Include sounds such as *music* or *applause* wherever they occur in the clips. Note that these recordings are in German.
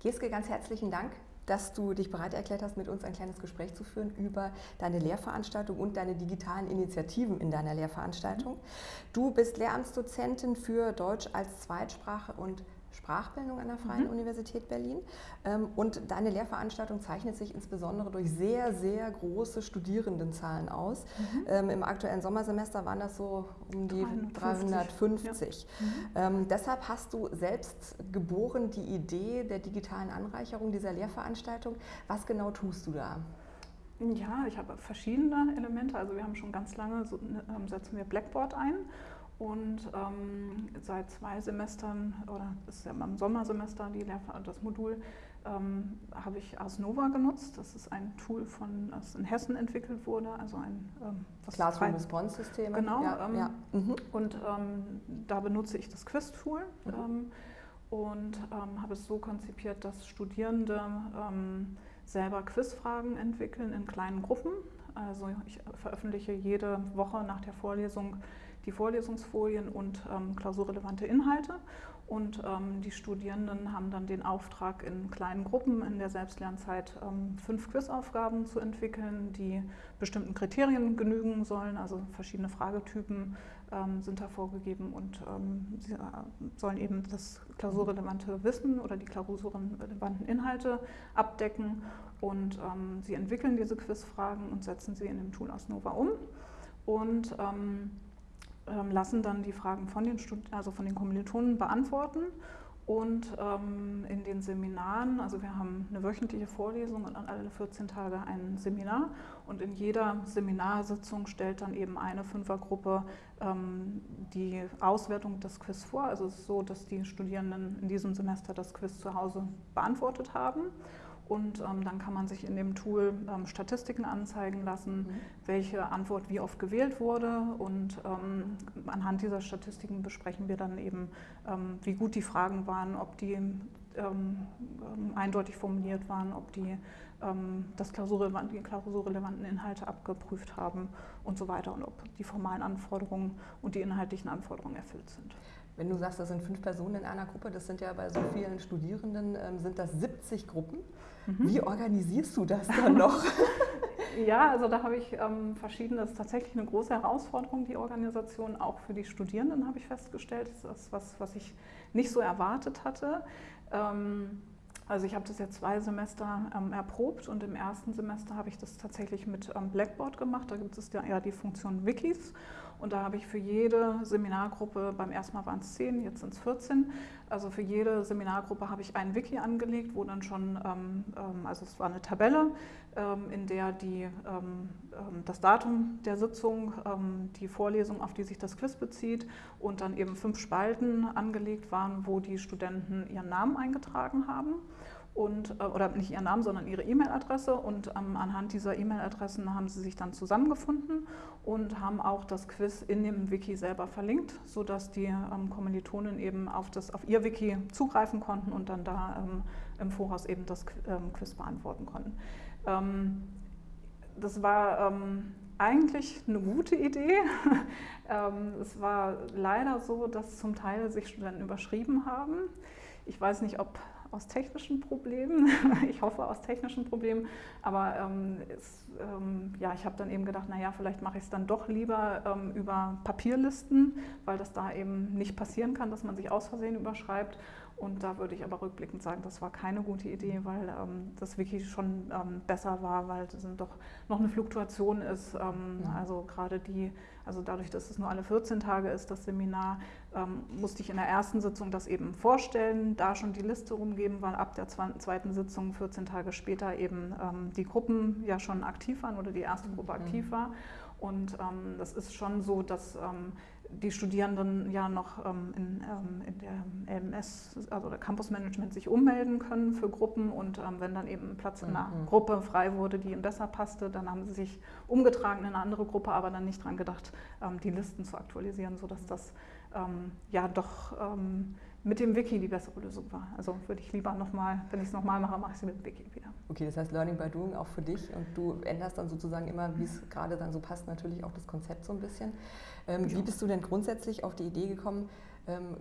Geske, ganz herzlichen Dank, dass du dich bereit erklärt hast, mit uns ein kleines Gespräch zu führen über deine Lehrveranstaltung und deine digitalen Initiativen in deiner Lehrveranstaltung. Du bist Lehramtsdozentin für Deutsch als Zweitsprache und Sprachbildung an der Freien mhm. Universität Berlin. Ähm, und deine Lehrveranstaltung zeichnet sich insbesondere durch sehr, sehr große Studierendenzahlen aus. Mhm. Ähm, Im aktuellen Sommersemester waren das so um die 350. Ja. Mhm. Ähm, deshalb hast du selbst geboren die Idee der digitalen Anreicherung dieser Lehrveranstaltung. Was genau tust du da? Ja, ich habe verschiedene Elemente. Also wir haben schon ganz lange, so, ähm, setzen wir Blackboard ein und ähm, seit zwei Semestern, oder das ist ja im Sommersemester die Lehr das Modul, ähm, habe ich Ars Nova genutzt. Das ist ein Tool, von, das in Hessen entwickelt wurde. Also ein ähm, Classroom Response System. Genau. Ja, ähm, ja. Mhm. Und ähm, da benutze ich das Quiz-Tool. Mhm. Ähm, und habe es so konzipiert, dass Studierende selber Quizfragen entwickeln in kleinen Gruppen. Also ich veröffentliche jede Woche nach der Vorlesung die Vorlesungsfolien und ähm, klausurrelevante Inhalte. Und ähm, die Studierenden haben dann den Auftrag, in kleinen Gruppen in der Selbstlernzeit ähm, fünf Quizaufgaben zu entwickeln, die bestimmten Kriterien genügen sollen. Also verschiedene Fragetypen ähm, sind da vorgegeben und ähm, sie äh, sollen eben das klausurrelevante Wissen oder die klausurrelevanten Inhalte abdecken. Und ähm, sie entwickeln diese Quizfragen und setzen sie in dem Tool Asnova um. Und ähm, lassen dann die Fragen von den, Stud also von den Kommilitonen beantworten. Und ähm, in den Seminaren, also wir haben eine wöchentliche Vorlesung und alle 14 Tage ein Seminar. Und in jeder Seminarsitzung stellt dann eben eine Fünfergruppe ähm, die Auswertung des Quiz vor. Also es ist so, dass die Studierenden in diesem Semester das Quiz zu Hause beantwortet haben. Und ähm, dann kann man sich in dem Tool ähm, Statistiken anzeigen lassen, mhm. welche Antwort wie oft gewählt wurde. Und ähm, anhand dieser Statistiken besprechen wir dann eben, ähm, wie gut die Fragen waren, ob die ähm, ähm, eindeutig formuliert waren, ob die das klausurrelevant, die klausurrelevanten Inhalte abgeprüft haben und so weiter und ob die formalen Anforderungen und die inhaltlichen Anforderungen erfüllt sind. Wenn du sagst, das sind fünf Personen in einer Gruppe, das sind ja bei so vielen Studierenden, sind das 70 Gruppen. Mhm. Wie organisierst du das dann *laughs* noch? ja, also da habe ich ähm, verschiedene, das ist tatsächlich eine große Herausforderung, die Organisation, auch für die Studierenden habe ich festgestellt. Das ist was, was ich nicht so erwartet hatte. Ähm, also ich habe das jetzt zwei Semester ähm, erprobt und im ersten Semester habe ich das tatsächlich mit ähm, Blackboard gemacht. Da gibt es ja, ja die Funktion Wikis und da habe ich für jede Seminargruppe, beim ersten Mal waren es 10, jetzt sind es 14, also für jede Seminargruppe habe ich ein Wiki angelegt, wo dann schon, ähm, ähm, also es war eine Tabelle, ähm, in der die, ähm, ähm, das Datum der Sitzung, ähm, die Vorlesung, auf die sich das Quiz bezieht und dann eben fünf Spalten angelegt waren, wo die Studenten ihren Namen eingetragen haben und, äh, oder nicht ihren Namen, sondern ihre E-Mail-Adresse und ähm, anhand dieser E-Mail-Adressen haben sie sich dann zusammengefunden und haben auch das Quiz in dem Wiki selber verlinkt, sodass die ähm, Kommilitonen eben auf, das, auf ihr Wiki zugreifen konnten und dann da ähm, im Voraus eben das ähm, Quiz beantworten konnten. Ähm, das war ähm, eigentlich eine gute Idee. *laughs* es war leider so, dass zum Teil sich Studenten überschrieben haben. Ich weiß nicht, ob aus technischen Problemen. *laughs* ich hoffe aus technischen Problemen. Aber ähm, es, ähm, ja, ich habe dann eben gedacht, naja, vielleicht mache ich es dann doch lieber ähm, über Papierlisten, weil das da eben nicht passieren kann, dass man sich aus Versehen überschreibt. Und da würde ich aber rückblickend sagen, das war keine gute Idee, weil ähm, das Wiki schon ähm, besser war, weil es doch noch eine Fluktuation ist. Ähm, ja. Also gerade die, also dadurch, dass es nur alle 14 Tage ist, das Seminar, ähm, musste ich in der ersten Sitzung das eben vorstellen, da schon die Liste rumgeben, weil ab der zweiten Sitzung, 14 Tage später, eben ähm, die Gruppen ja schon aktiv waren oder die erste Gruppe mhm. aktiv war. Und ähm, das ist schon so, dass die Studierenden ja noch ähm, in, ähm, in, der LMS, also der Campus Management, sich ummelden können für Gruppen und ähm, wenn dann eben Platz in einer mhm. Gruppe frei wurde, die ihnen besser passte, dann haben sie sich umgetragen in eine andere Gruppe, aber dann nicht daran gedacht, ähm, die Listen zu aktualisieren, sodass das ähm, ja doch ähm, mit dem Wiki die bessere Lösung war. Also würde ich lieber nochmal, wenn ich es nochmal mache, mache ich es mit dem Wiki wieder. Okay, das heißt Learning by Doing auch für dich und du änderst dann sozusagen immer, wie es gerade dann so passt, natürlich auch das Konzept so ein bisschen. Ähm, wie bist du denn grundsätzlich auf die Idee gekommen,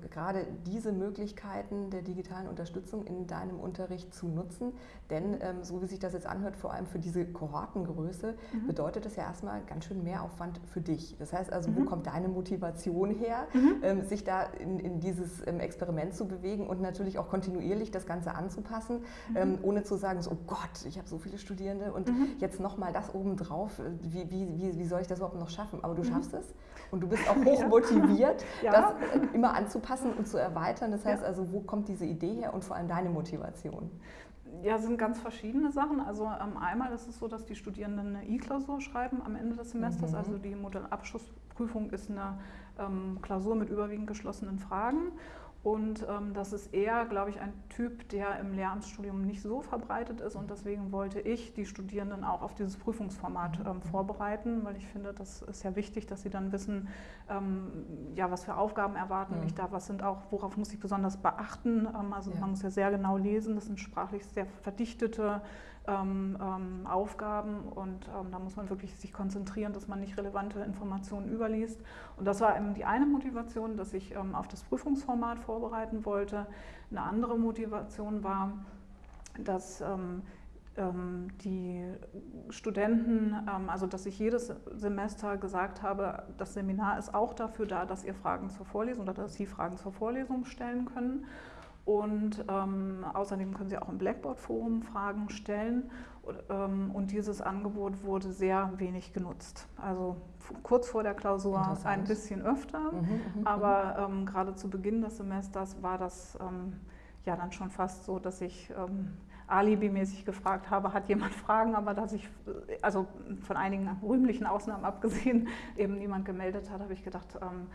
gerade diese Möglichkeiten der digitalen Unterstützung in deinem Unterricht zu nutzen. Denn ähm, so wie sich das jetzt anhört, vor allem für diese Kohortengröße, mhm. bedeutet das ja erstmal ganz schön Mehraufwand für dich. Das heißt also, mhm. wo kommt deine Motivation her, mhm. ähm, sich da in, in dieses ähm, Experiment zu bewegen und natürlich auch kontinuierlich das Ganze anzupassen, mhm. ähm, ohne zu sagen, so, oh Gott, ich habe so viele Studierende und mhm. jetzt nochmal das obendrauf, wie, wie, wie, wie soll ich das überhaupt noch schaffen? Aber du mhm. schaffst es und du bist auch *laughs* hoch motiviert, *laughs* ja. das äh, immer anzupassen und zu erweitern. Das heißt ja. also, wo kommt diese Idee her und vor allem deine Motivation? Ja, sind ganz verschiedene Sachen. Also ähm, einmal ist es so, dass die Studierenden eine E-Klausur schreiben am Ende des Semesters. Mhm. Also die Modellabschlussprüfung ist eine ähm, Klausur mit überwiegend geschlossenen Fragen. Und ähm, das ist eher, glaube ich, ein Typ, der im Lehramtsstudium nicht so verbreitet ist. Und deswegen wollte ich die Studierenden auch auf dieses Prüfungsformat ähm, vorbereiten, weil ich finde, das ist ja wichtig, dass sie dann wissen, ähm, ja, was für Aufgaben erwarten mhm. mich da, was sind auch, worauf muss ich besonders beachten. Ähm, also ja. man muss ja sehr genau lesen, das sind sprachlich sehr verdichtete Aufgaben und ähm, da muss man wirklich sich konzentrieren, dass man nicht relevante Informationen überliest. Und das war eben die eine Motivation, dass ich ähm, auf das Prüfungsformat vorbereiten wollte. Eine andere Motivation war, dass ähm, ähm, die Studenten, also dass ich jedes Semester gesagt habe, das Seminar ist auch dafür da, dass ihr Fragen zur Vorlesung oder dass Sie Fragen zur Vorlesung stellen können. Und ähm, außerdem können Sie auch im Blackboard-Forum Fragen stellen. Und, ähm, und, dieses Angebot wurde sehr wenig genutzt. Also kurz vor der Klausur ein bisschen öfter, mhm, mhm, mhm. aber ähm, gerade zu Beginn des Semesters war das ähm, ja dann schon fast so, dass ich ähm, alibimäßig gefragt habe, hat jemand *laughs* Fragen, aber dass ich, also von einigen rühmlichen Ausnahmen abgesehen, *laughs* eben niemand gemeldet hat, habe ich gedacht, ähm,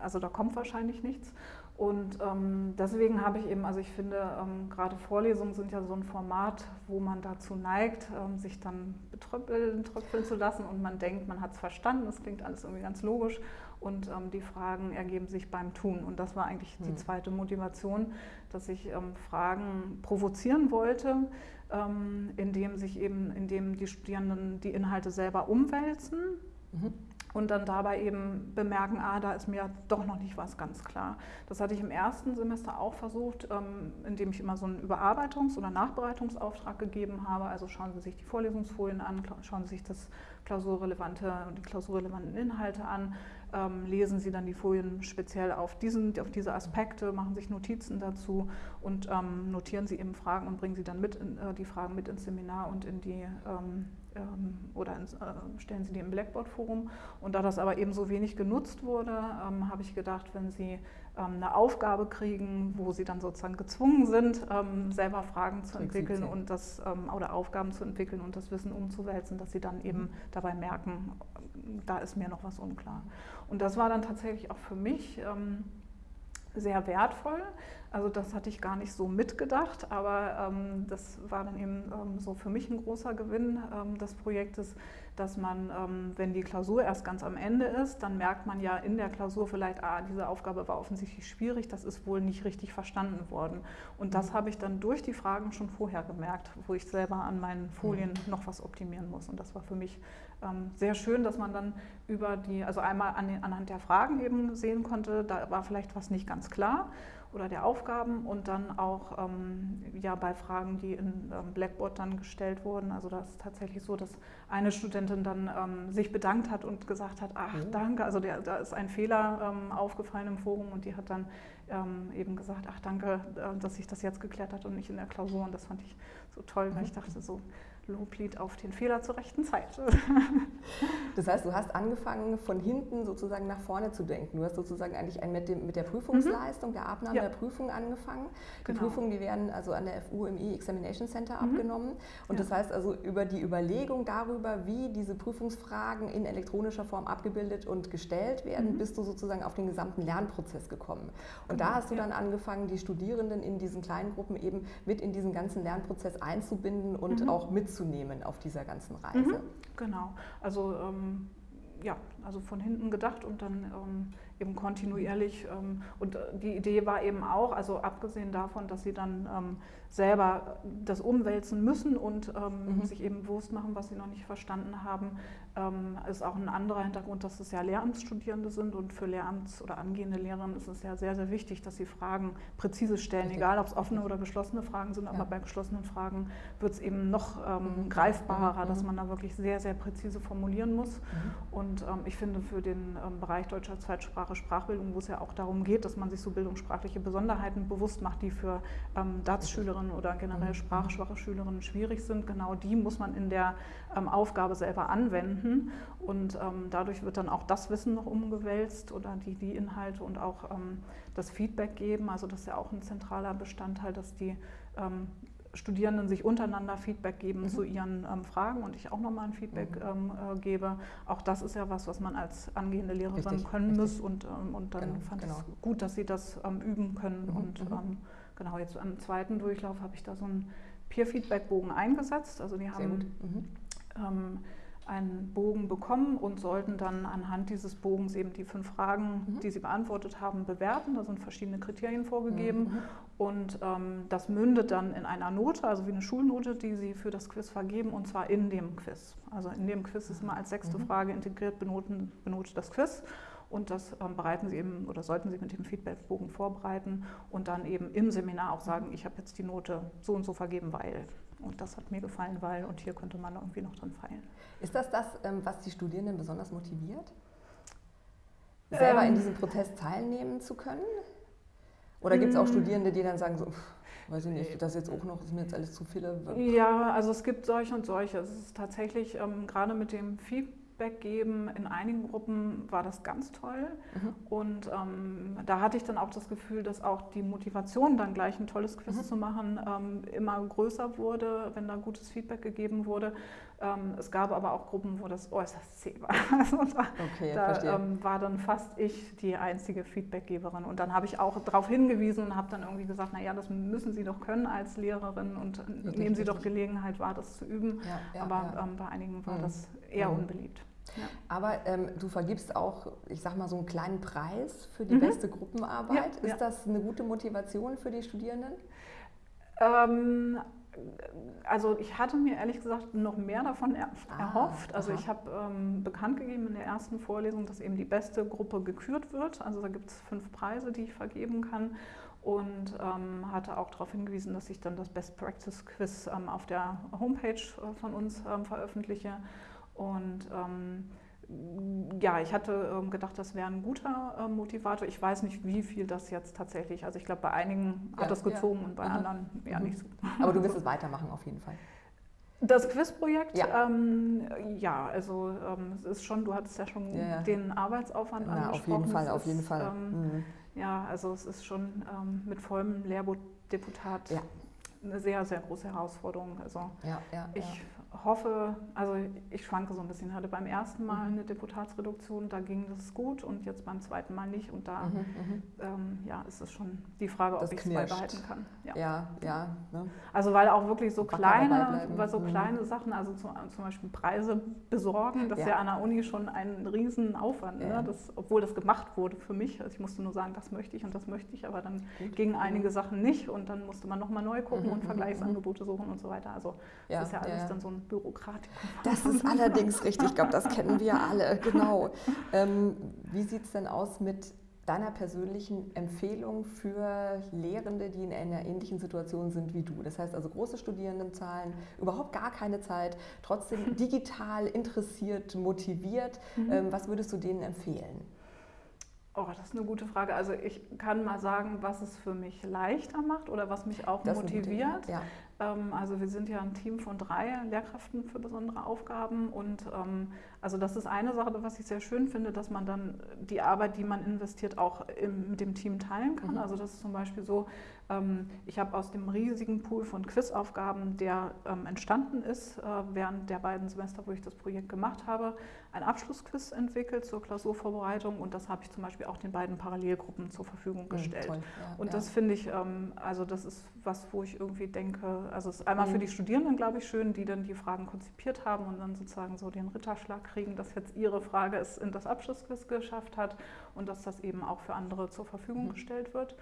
also da kommt wahrscheinlich nichts. Und ähm, deswegen habe ich eben, also ich finde, ähm, gerade Vorlesungen sind ja so ein Format, wo man dazu neigt, ähm, sich dann betröppeln, tröpfeln zu lassen und man denkt, man hat es verstanden, das klingt alles irgendwie ganz logisch und ähm, die Fragen ergeben sich beim Tun. Und das war eigentlich hm. die zweite Motivation, dass ich ähm, Fragen provozieren wollte, ähm, indem sich eben, indem die Studierenden die Inhalte selber umwälzen. Mhm und dann dabei eben bemerken, ah, da ist mir doch noch nicht was ganz klar. Das hatte ich im ersten Semester auch versucht, ähm, indem ich immer so einen Überarbeitungs- oder Nachbereitungsauftrag gegeben habe. Also schauen Sie sich die Vorlesungsfolien an, schauen Sie sich das klausurrelevante und die klausurrelevanten Inhalte an, ähm, lesen Sie dann die Folien speziell auf, diesen, auf diese Aspekte, machen sich Notizen dazu und ähm, notieren Sie eben Fragen und bringen Sie dann mit äh, die Fragen mit ins Seminar und in die oder ins, äh, stellen Sie die im Blackboard-Forum. Und da das aber eben so wenig genutzt wurde, ähm, habe ich gedacht, wenn Sie ähm, eine Aufgabe kriegen, wo Sie dann sozusagen gezwungen sind, ähm, selber Fragen zu entwickeln und das ähm, oder Aufgaben zu entwickeln und das Wissen umzuwälzen, dass Sie dann eben dabei merken, da ist mir noch was unklar. Und das war dann tatsächlich auch für mich ähm, sehr wertvoll. Also das hatte ich gar nicht so mitgedacht, aber ähm, das war dann eben ähm, so für mich ein großer Gewinn ähm, des Projektes, dass man, ähm, wenn die Klausur erst ganz am Ende ist, dann merkt man ja in der Klausur vielleicht, ah, diese Aufgabe war offensichtlich schwierig, das ist wohl nicht richtig verstanden worden. Und das mhm. habe ich dann durch die Fragen schon vorher gemerkt, wo ich selber an meinen Folien mhm. noch was optimieren muss. Und das war für mich ähm, sehr schön, dass man dann über die, also einmal an den, anhand der Fragen eben sehen konnte, da war vielleicht was nicht ganz klar oder der Aufgaben und dann auch ähm, ja, bei Fragen, die in ähm, Blackboard dann gestellt wurden. Also das ist tatsächlich so, dass eine Studentin dann ähm, sich bedankt hat und gesagt hat, ach mhm. danke, also der, da ist ein Fehler ähm, aufgefallen im Forum und die hat dann ähm, eben gesagt, ach danke, äh, dass sich das jetzt geklärt hat und nicht in der Klausur und das fand ich so toll, weil ich mhm. dachte so, Loblied auf den Fehler zur rechten Zeit. *laughs* Das heißt, du hast angefangen, von hinten sozusagen nach vorne zu denken. Du hast sozusagen eigentlich mit, dem, mit der Prüfungsleistung, mhm. der Abnahme ja. der Prüfung angefangen. Die genau. Prüfungen, die werden also an der FU im E-Examination Center mhm. abgenommen. Und ja. das heißt also über die Überlegung darüber, wie diese Prüfungsfragen in elektronischer Form abgebildet und gestellt werden, mhm. bist du sozusagen auf den gesamten Lernprozess gekommen. Und genau. da hast du ja. dann angefangen, die Studierenden in diesen kleinen Gruppen eben mit in diesen ganzen Lernprozess einzubinden und mhm. auch mitzunehmen mitzunehmen auf dieser ganzen Reise. Mhm, genau, also ähm, ja, also von hinten gedacht und dann ähm, eben kontinuierlich. Ähm, und äh, die Idee war eben auch, also abgesehen davon, dass sie dann ähm, selber das umwälzen müssen und ähm, mhm. sich eben bewusst machen, was sie noch nicht verstanden haben, ähm, ist auch ein anderer Hintergrund, dass es ja Lehramtsstudierende sind und für Lehramts- oder angehende Lehrerinnen ist es ja sehr, sehr wichtig, dass sie Fragen präzise stellen, Richtig. egal ob es offene oder geschlossene Fragen sind, ja. aber bei geschlossenen Fragen wird es eben noch ähm, mhm. greifbarer, mhm. dass man da wirklich sehr, sehr präzise formulieren muss. Mhm. Und ähm, ich finde für den ähm, Bereich deutscher Zweitsprache Sprachbildung, wo es ja auch darum geht, dass man sich so bildungssprachliche Besonderheiten bewusst macht, die für ähm, DATS-Schülerinnen oder generell mhm. sprachschwache Schülerinnen schwierig sind, genau die muss man in der ähm, Aufgabe selber anwenden. Und ähm, dadurch wird dann auch das Wissen noch umgewälzt oder die, die Inhalte und auch ähm, das Feedback geben. Also das ist ja auch ein zentraler Bestandteil, dass die ähm, Studierenden sich untereinander Feedback geben mhm. zu ihren ähm, Fragen und ich auch nochmal ein Feedback mhm. ähm, äh, gebe. Auch das ist ja was, was man als angehende Lehrerin richtig, können richtig. muss und, ähm, und dann genau, fand ich genau. es gut, dass sie das ähm, üben können. Mhm. Und mhm. ähm, genau, jetzt am zweiten Durchlauf habe ich da so einen Peer-Feedback-Bogen eingesetzt. Also die haben mhm. ähm, einen Bogen bekommen und sollten dann anhand dieses Bogens eben die fünf Fragen, mhm. die sie beantwortet haben, bewerten. Da sind verschiedene Kriterien vorgegeben mhm. und ähm, das mündet dann in einer Note, also wie eine Schulnote, die sie für das Quiz vergeben und zwar in dem Quiz. Also in dem Quiz ist immer als sechste mhm. Frage integriert benoten, benotet das Quiz und das ähm, bereiten Sie eben oder sollten Sie mit dem Feedbackbogen vorbereiten und dann eben im Seminar auch sagen, ich habe jetzt die Note so und so vergeben, weil. Und das hat mir gefallen, weil und hier könnte man irgendwie noch dran feilen. Ist das das, ähm, was die Studierenden besonders motiviert? Selber ähm, in diesem Protest teilnehmen zu können? Oder gibt es auch mm. Studierende, die dann sagen, so, weiß ich nicht, das jetzt auch noch, ist mir jetzt alles zu viele? Ja, also es gibt solche und solche. Es ist tatsächlich ähm, gerade mit dem Feedback, Feedback geben. In einigen Gruppen war das ganz toll. Mhm. Und ähm, da hatte ich dann auch das Gefühl, dass auch die Motivation, dann gleich ein tolles Quiz mhm. zu machen, ähm, immer größer wurde, wenn da gutes Feedback gegeben wurde. Ähm, es gab aber auch Gruppen, wo das äußerst zäh war. *laughs* Also da, okay, da ähm, war dann fast ich die einzige Feedbackgeberin. Und dann habe ich auch darauf hingewiesen und habe dann irgendwie gesagt, naja, das müssen Sie doch können als Lehrerin und richtig, nehmen Sie richtig. doch Gelegenheit wahr, das zu üben. Ja, ja, aber ja. Ähm, bei einigen war mhm. das eher mhm. unbeliebt. Ja. Aber ähm, du vergibst auch, ich sag mal, so einen kleinen Preis für die mhm. beste Gruppenarbeit. Ja, Ist ja. das eine gute Motivation für die Studierenden? Ähm, also ich hatte mir ehrlich gesagt noch mehr davon er ah, erhofft. Also aha. ich habe ähm, bekannt gegeben in der ersten Vorlesung, dass eben die beste Gruppe gekürt wird. Also da gibt es fünf Preise, die ich vergeben kann. Und ähm, hatte auch darauf hingewiesen, dass ich dann das Best Practice Quiz ähm, auf der Homepage äh, von uns ähm, veröffentliche. Und ähm, ja, ich hatte ähm, gedacht, das wäre ein guter äh, Motivator. Ich weiß nicht, wie viel das jetzt tatsächlich, also ich glaube, bei einigen ja, hat das gezogen ja. und bei mhm. anderen eher mhm. nicht so. Aber du wirst es weitermachen auf jeden Fall. Das Quizprojekt, ja. Ähm, ja, also ähm, es ist schon, du hattest ja schon ja, den Arbeitsaufwand Na, angesprochen. Auf jeden Fall, es auf jeden Fall. Ähm, mhm. Ja, also es ist schon ähm, mit vollem Lehrbuchdeputat eine sehr, sehr große Herausforderung. Also ich hoffe, also ich schwanke so ein bisschen. Ich hatte beim ersten Mal mhm. eine Deputatsreduktion, da ging das gut und jetzt beim zweiten Mal nicht. Und da mhm, mhm. ähm, ja, ist es schon die Frage, ob ich es beibehalten kann. Ja, ja. ja ne? Also weil auch wirklich so kleine, weil so mhm. kleine Sachen, also zum, zum, Beispiel Preise besorgen, das ja. ist ja an der Uni schon ein Riesenaufwand. Ne? Ja. Ne? Das, obwohl das gemacht wurde für mich. Also ich musste nur sagen, das möchte ich und das möchte ich, aber dann gut. gingen einige Sachen nicht und dann musste man nochmal neu gucken mhm, und Vergleichsangebote suchen und so weiter. Also das ist ja alles dann so ein Bürokratikum. Das ist *laughs* allerdings richtig, ich glaube, das kennen wir alle, *laughs* genau. Ähm, wie sieht es denn aus mit deiner persönlichen Empfehlung für Lehrende, die in einer ähnlichen Situation sind wie du? Das heißt also große Studierendenzahlen, überhaupt gar keine Zeit, trotzdem *laughs* digital interessiert, motiviert. Mhm. Ähm, was würdest du denen empfehlen? Oh, das ist eine gute Frage. Also ich kann mal sagen, was es für mich leichter macht oder was mich auch das motiviert. Ja. Ähm, also wir sind ja ein Team von drei Lehrkräften für besondere Aufgaben und ähm, also das ist eine Sache, was ich sehr schön finde, dass man dann die Arbeit, die man investiert, auch im, mit dem Team teilen kann. Mhm. Also das ist zum Beispiel so, ähm, ich habe aus dem riesigen Pool von Quizaufgaben, der entstanden ist äh, während der beiden Semester, wo ich das Projekt gemacht habe, ein Abschlussquiz entwickelt zur Klausurvorbereitung und das habe ich zum Beispiel auch den beiden Parallelgruppen zur Verfügung mhm, gestellt. Mhm, ja, und das finde ich, also das ist was, wo ich irgendwie denke, also es ist einmal mhm. für die Studierenden, glaube ich, schön, die dann die Fragen konzipiert haben und dann sozusagen so den Ritterschlag kriegen, dass jetzt ihre Frage es in das Abschlussquiz geschafft hat und dass das eben auch für andere zur Verfügung mhm. gestellt wird.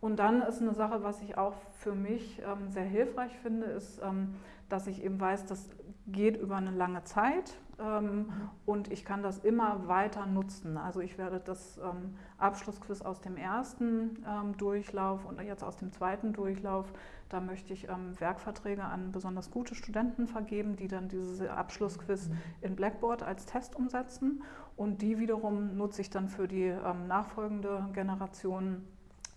Und dann ist eine Sache, was ich auch für mich ähm, sehr hilfreich finde, ist, ähm, dass ich eben weiß, das geht über eine lange Zeit ähm, und ich kann das immer weiter nutzen. Also ich werde das ähm, Abschlussquiz aus dem ersten ähm, Durchlauf und jetzt aus dem zweiten Durchlauf, da möchte ich ähm, Werkverträge an besonders gute Studenten vergeben, die dann dieses Abschlussquiz mhm. in Blackboard als Test umsetzen und die wiederum nutze ich dann für die nachfolgende Generation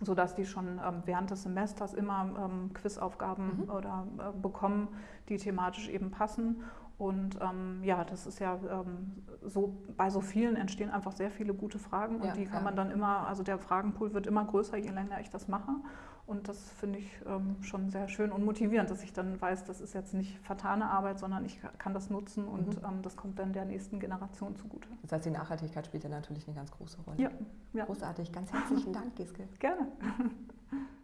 sodass die schon ähm, während des Semesters immer ähm, Quizaufgaben mhm. oder äh, bekommen, die thematisch eben passen. Und ähm, ja, das ist ja ähm, so, bei so vielen entstehen einfach sehr viele gute Fragen und ja, die kann ja. man dann immer, also der Fragenpool wird immer größer, je länger ich das mache. Und das finde ich ähm, schon sehr schön und motivierend, dass ich dann weiß, das ist jetzt nicht vertane Arbeit, sondern ich kann das nutzen und mhm. ähm, das kommt dann der nächsten Generation zugute. Das heißt, die Nachhaltigkeit spielt ja natürlich eine ganz große Rolle. Ja, ja. Großartig. Ganz herzlichen *laughs* Dank, Giske. Gerne. *laughs*